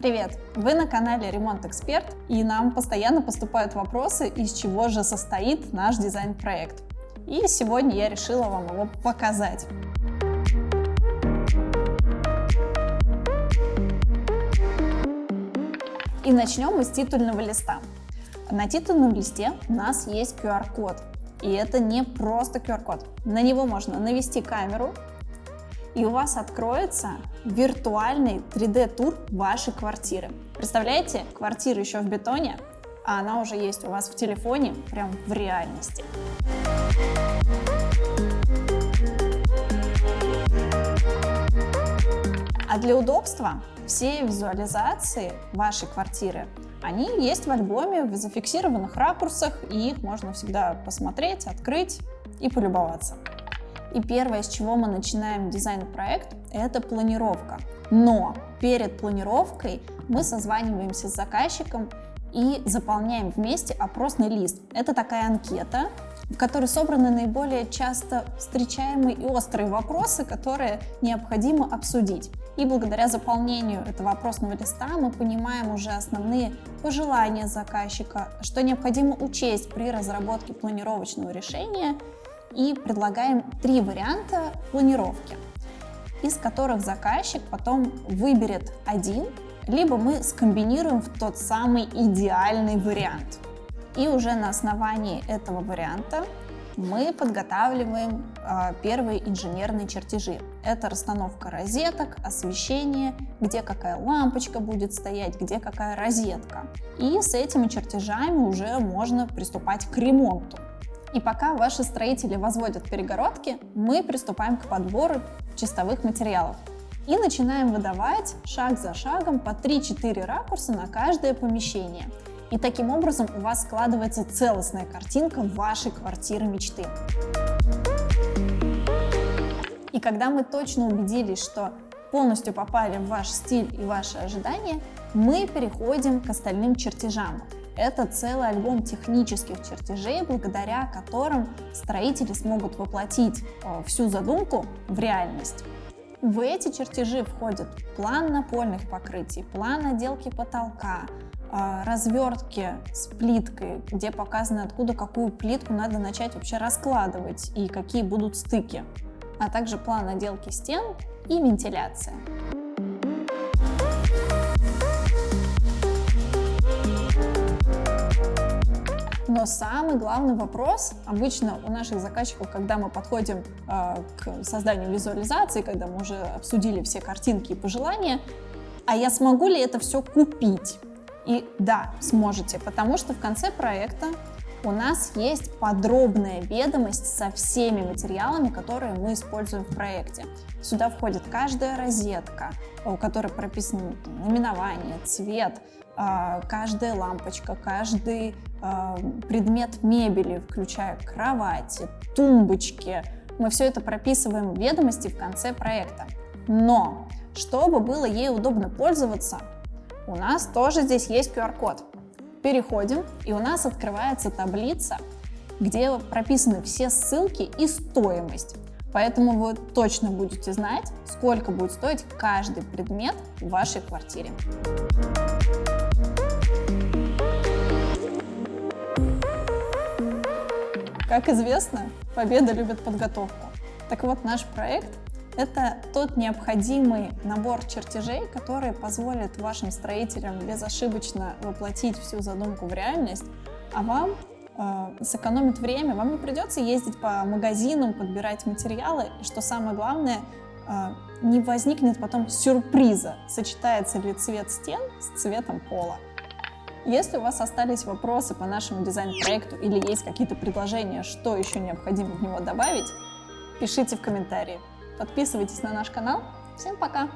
Привет! Вы на канале Ремонт Эксперт, и нам постоянно поступают вопросы, из чего же состоит наш дизайн-проект. И сегодня я решила вам его показать. И начнем мы с титульного листа. На титульном листе у нас есть QR-код. И это не просто QR-код. На него можно навести камеру, и у вас откроется виртуальный 3D-тур вашей квартиры. Представляете, квартира еще в бетоне, а она уже есть у вас в телефоне, прям в реальности. А для удобства все визуализации вашей квартиры, они есть в альбоме в зафиксированных ракурсах, и их можно всегда посмотреть, открыть и полюбоваться. И первое, с чего мы начинаем дизайн-проект, это планировка. Но перед планировкой мы созваниваемся с заказчиком и заполняем вместе опросный лист. Это такая анкета, в которой собраны наиболее часто встречаемые и острые вопросы, которые необходимо обсудить. И благодаря заполнению этого опросного листа мы понимаем уже основные пожелания заказчика, что необходимо учесть при разработке планировочного решения и предлагаем три варианта планировки, из которых заказчик потом выберет один, либо мы скомбинируем в тот самый идеальный вариант. И уже на основании этого варианта мы подготавливаем э, первые инженерные чертежи. Это расстановка розеток, освещение, где какая лампочка будет стоять, где какая розетка. И с этими чертежами уже можно приступать к ремонту. И пока ваши строители возводят перегородки, мы приступаем к подбору чистовых материалов. И начинаем выдавать шаг за шагом по 3-4 ракурса на каждое помещение. И таким образом у вас складывается целостная картинка вашей квартиры мечты. И когда мы точно убедились, что полностью попали в ваш стиль и ваши ожидания, мы переходим к остальным чертежам. Это целый альбом технических чертежей, благодаря которым строители смогут воплотить э, всю задумку в реальность. В эти чертежи входят план напольных покрытий, план отделки потолка, э, развертки с плиткой, где показано, откуда какую плитку надо начать вообще раскладывать и какие будут стыки, а также план отделки стен и вентиляция. Но самый главный вопрос обычно у наших заказчиков, когда мы подходим э, к созданию визуализации, когда мы уже обсудили все картинки и пожелания, а я смогу ли это все купить? И да, сможете, потому что в конце проекта у нас есть подробная ведомость со всеми материалами, которые мы используем в проекте. Сюда входит каждая розетка, у которой прописано наименование, цвет, а, каждая лампочка, каждый а, предмет мебели, включая кровати, тумбочки. Мы все это прописываем в ведомости в конце проекта. Но, чтобы было ей удобно пользоваться, у нас тоже здесь есть QR-код. Переходим, и у нас открывается таблица, где прописаны все ссылки и стоимость. Поэтому вы точно будете знать, сколько будет стоить каждый предмет в вашей квартире. Как известно, победа любит подготовку. Так вот, наш проект – это тот необходимый набор чертежей, который позволит вашим строителям безошибочно воплотить всю задумку в реальность, а вам э, сэкономит время, вам не придется ездить по магазинам, подбирать материалы, и что самое главное, э, не возникнет потом сюрприза, сочетается ли цвет стен с цветом пола. Если у вас остались вопросы по нашему дизайн-проекту или есть какие-то предложения, что еще необходимо в него добавить, пишите в комментарии. Подписывайтесь на наш канал. Всем пока!